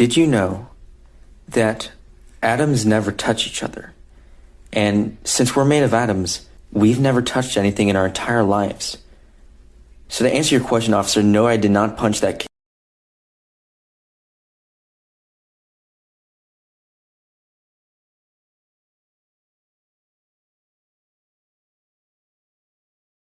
Did you know that atoms never touch each other? And since we're made of atoms, we've never touched anything in our entire lives. So to answer your question, officer, no, I did not punch that kid.